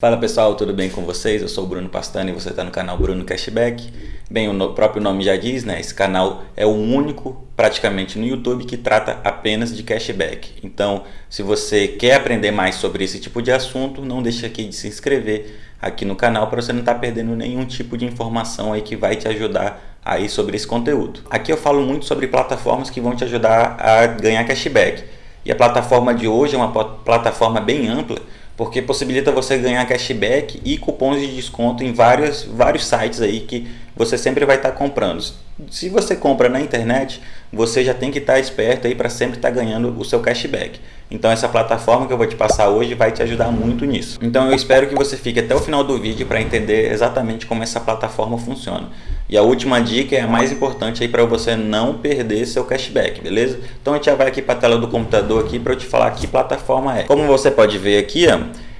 Fala pessoal, tudo bem com vocês? Eu sou o Bruno Pastani e você está no canal Bruno Cashback. Bem, o próprio nome já diz, né? Esse canal é o único praticamente no YouTube que trata apenas de cashback. Então, se você quer aprender mais sobre esse tipo de assunto, não deixe aqui de se inscrever aqui no canal para você não estar tá perdendo nenhum tipo de informação aí que vai te ajudar aí sobre esse conteúdo. Aqui eu falo muito sobre plataformas que vão te ajudar a ganhar cashback. E a plataforma de hoje é uma plataforma bem ampla porque possibilita você ganhar cashback e cupons de desconto em vários, vários sites aí que você sempre vai estar comprando. Se você compra na internet, você já tem que estar esperto aí para sempre estar ganhando o seu cashback. Então essa plataforma que eu vou te passar hoje vai te ajudar muito nisso. Então eu espero que você fique até o final do vídeo para entender exatamente como essa plataforma funciona. E a última dica é a mais importante aí para você não perder seu cashback, beleza? Então a gente já vai aqui para a tela do computador aqui para eu te falar que plataforma é. Como você pode ver aqui, ó,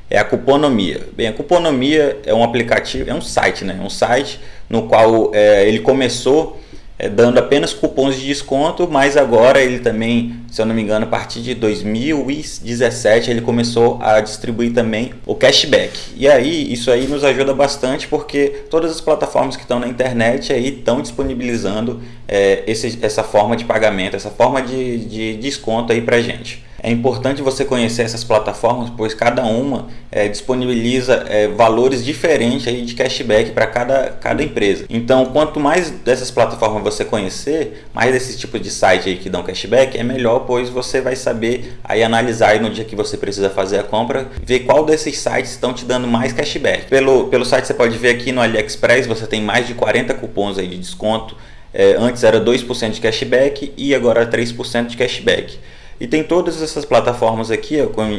é a Cuponomia. Bem, a Cuponomia é um aplicativo, é um site, né? Um site no qual é, ele começou é, dando apenas cupons de desconto, mas agora ele também, se eu não me engano, a partir de 2017 ele começou a distribuir também o cashback. E aí isso aí nos ajuda bastante porque todas as plataformas que estão na internet aí estão disponibilizando é, esse, essa forma de pagamento, essa forma de, de desconto aí para gente. É importante você conhecer essas plataformas, pois cada uma é, disponibiliza é, valores diferentes aí de cashback para cada, cada empresa. Então, quanto mais dessas plataformas você conhecer, mais desses tipos de site aí que dão cashback, é melhor, pois você vai saber aí analisar aí no dia que você precisa fazer a compra, ver qual desses sites estão te dando mais cashback. Pelo, pelo site você pode ver aqui no AliExpress, você tem mais de 40 cupons aí de desconto. É, antes era 2% de cashback e agora 3% de cashback. E tem todas essas plataformas aqui,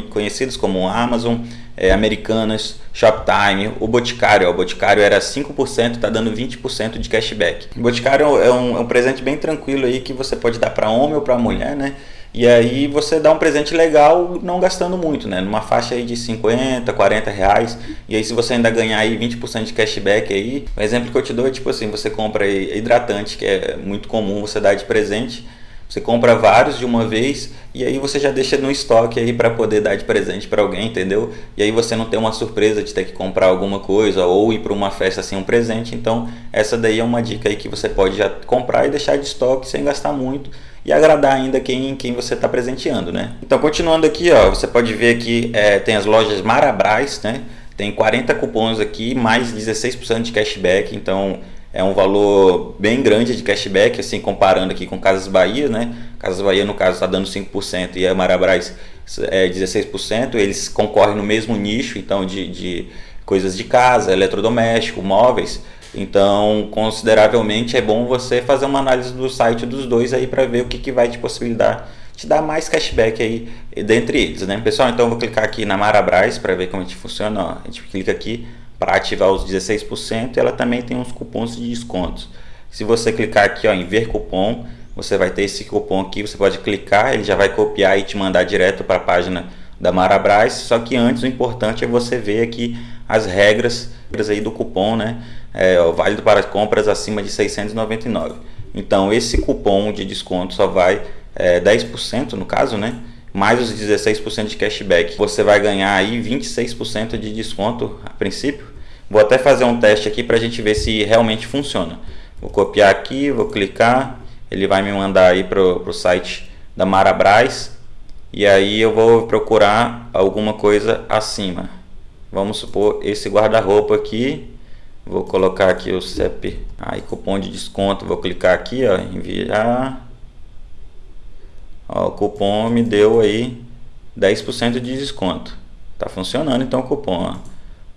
conhecidas como Amazon, é, Americanas, Shoptime, o Boticário. O Boticário era 5%, está dando 20% de cashback. O Boticário é um, é um presente bem tranquilo aí que você pode dar para homem ou para mulher, né? E aí você dá um presente legal não gastando muito, né? Numa faixa aí de 50, 40 reais. E aí se você ainda ganhar aí 20% de cashback aí, o exemplo que eu te dou é tipo assim, você compra hidratante, que é muito comum você dar de presente você compra vários de uma vez e aí você já deixa no estoque aí para poder dar de presente para alguém, entendeu? E aí você não tem uma surpresa de ter que comprar alguma coisa ou ir para uma festa sem um presente. Então, essa daí é uma dica aí que você pode já comprar e deixar de estoque sem gastar muito e agradar ainda quem, quem você está presenteando, né? Então, continuando aqui, ó, você pode ver que é, tem as lojas Marabras, né? Tem 40 cupons aqui, mais 16% de cashback, então é um valor bem grande de cashback, assim, comparando aqui com Casas Bahia, né? Casas Bahia, no caso, está dando 5% e a Marabras é 16%. Eles concorrem no mesmo nicho, então, de, de coisas de casa, eletrodoméstico, móveis. Então, consideravelmente, é bom você fazer uma análise do site dos dois aí para ver o que, que vai te possibilitar te dar mais cashback aí dentre eles, né? Pessoal, então eu vou clicar aqui na Marabras para ver como a gente funciona. Ó, a gente clica aqui, para ativar os 16%, ela também tem uns cupons de descontos. Se você clicar aqui ó, em ver cupom, você vai ter esse cupom aqui, você pode clicar, ele já vai copiar e te mandar direto para a página da Marabras, só que antes o importante é você ver aqui as regras aí do cupom, né? É, válido para compras acima de 699. Então esse cupom de desconto só vai é, 10% no caso, né? Mais os 16% de cashback. Você vai ganhar aí 26% de desconto a princípio. Vou até fazer um teste aqui para a gente ver se realmente funciona. Vou copiar aqui, vou clicar, ele vai me mandar aí para o site da Marabras e aí eu vou procurar alguma coisa acima. Vamos supor esse guarda-roupa aqui. Vou colocar aqui o CEP, aí cupom de desconto, vou clicar aqui, ó, enviar Ó, o cupom me deu aí 10% de desconto. Tá funcionando então o cupom, ó.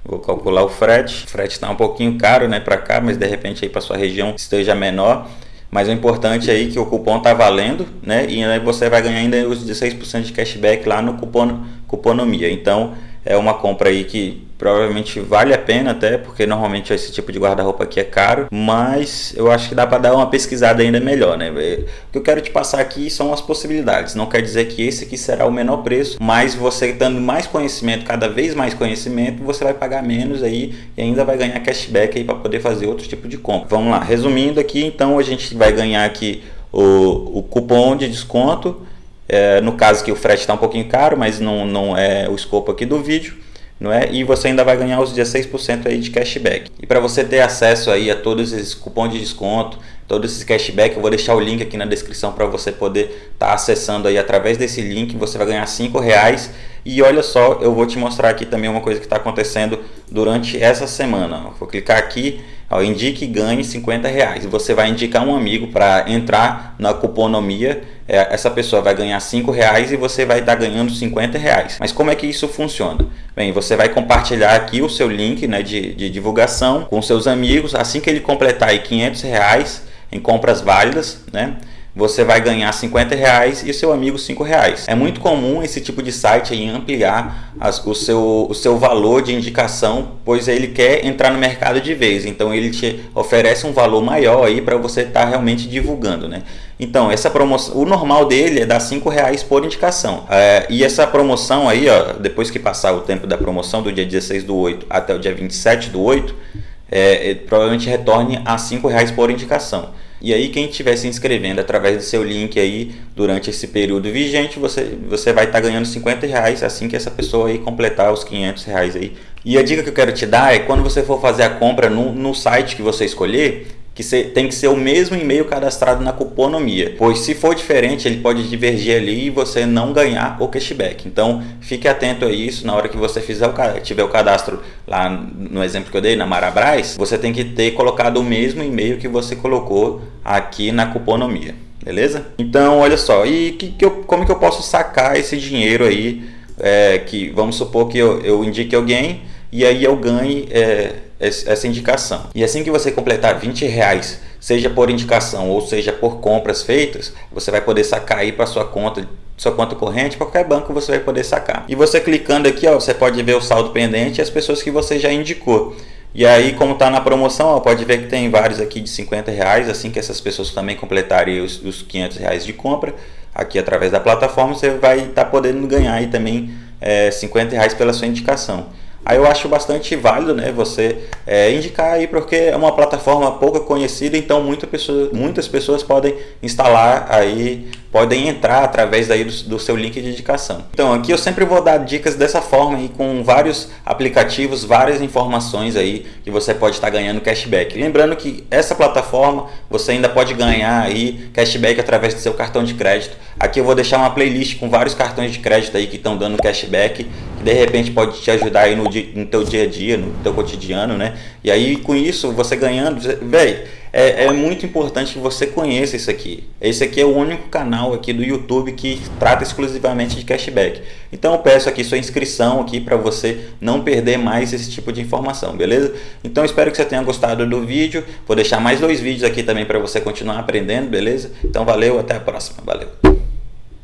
Vou calcular o frete. O frete está um pouquinho caro, né, para cá, mas de repente aí para sua região esteja menor. Mas o importante aí é que o cupom tá valendo, né? E aí você vai ganhar ainda os 16% de cashback lá no cupom Cuponomia. Então, é uma compra aí que provavelmente vale a pena até, porque normalmente esse tipo de guarda-roupa aqui é caro, mas eu acho que dá para dar uma pesquisada ainda melhor, né? O que eu quero te passar aqui são as possibilidades, não quer dizer que esse aqui será o menor preço, mas você dando mais conhecimento, cada vez mais conhecimento, você vai pagar menos aí e ainda vai ganhar cashback aí para poder fazer outro tipo de compra. Vamos lá, resumindo aqui, então a gente vai ganhar aqui o, o cupom de desconto, é, no caso que o frete está um pouquinho caro, mas não, não é o escopo aqui do vídeo não é? E você ainda vai ganhar os 16% aí de cashback. E para você ter acesso aí a todos esses cupons de desconto, todos esses cashback, eu vou deixar o link aqui na descrição para você poder estar tá acessando aí através desse link, você vai ganhar 5 reais. E olha só, eu vou te mostrar aqui também uma coisa que está acontecendo durante essa semana. Vou clicar aqui, ó, indique e ganhe 50 reais. Você vai indicar um amigo para entrar na cuponomia é, essa pessoa vai ganhar 5 reais e você vai estar ganhando 50 reais. Mas como é que isso funciona? Bem, você vai compartilhar aqui o seu link né, de, de divulgação com seus amigos. Assim que ele completar aí 500 reais em compras válidas, né? Você vai ganhar 50 reais e seu amigo 5 reais. É muito comum esse tipo de site aí ampliar as, o, seu, o seu valor de indicação, pois ele quer entrar no mercado de vez. Então ele te oferece um valor maior aí para você estar tá realmente divulgando, né? Então essa promoção, o normal dele é dar 5 reais por indicação. É, e essa promoção aí, ó, depois que passar o tempo da promoção do dia 16 do 8 até o dia 27 do 8, é, provavelmente retorne a 5 reais por indicação. E aí quem estiver se inscrevendo através do seu link aí durante esse período vigente, você, você vai estar tá ganhando 50 reais assim que essa pessoa aí completar os 500 reais aí. E a dica que eu quero te dar é quando você for fazer a compra no, no site que você escolher, que tem que ser o mesmo e-mail cadastrado na cuponomia, pois se for diferente ele pode divergir ali e você não ganhar o cashback. Então fique atento a isso na hora que você fizer o, tiver o cadastro lá no exemplo que eu dei na Marabras, você tem que ter colocado o mesmo e-mail que você colocou aqui na cuponomia, beleza? Então olha só, e que, que eu, como que eu posso sacar esse dinheiro aí, é, que vamos supor que eu, eu indique alguém e aí eu ganhe é, essa indicação. E assim que você completar 20 reais, seja por indicação ou seja por compras feitas, você vai poder sacar aí para sua conta sua conta corrente, qualquer banco você vai poder sacar. E você clicando aqui, ó, você pode ver o saldo pendente e as pessoas que você já indicou. E aí, como está na promoção, ó, pode ver que tem vários aqui de 50 reais, assim que essas pessoas também completarem os, os 500 reais de compra, aqui através da plataforma, você vai estar tá podendo ganhar aí também é, 50 reais pela sua indicação. Aí eu acho bastante válido né, você é, indicar aí porque é uma plataforma pouco conhecida, então muita pessoa, muitas pessoas podem instalar aí, podem entrar através daí do, do, seu link de indicação. Então aqui eu sempre vou dar dicas dessa forma e com vários aplicativos, várias informações aí que você pode estar ganhando cashback. Lembrando que essa plataforma você ainda pode ganhar aí cashback através do seu cartão de crédito. Aqui eu vou deixar uma playlist com vários cartões de crédito aí que estão dando cashback, de repente pode te ajudar aí no, no teu dia a dia, no teu cotidiano, né? E aí com isso, você ganhando, velho, é, é, muito importante que você conheça isso aqui. Esse aqui é o único canal aqui do YouTube que trata exclusivamente de cashback. Então eu peço aqui sua inscrição aqui para você não perder mais esse tipo de informação, beleza? Então espero que você tenha gostado do vídeo. Vou deixar mais dois vídeos aqui também para você continuar aprendendo, beleza? Então valeu, até a próxima. Valeu!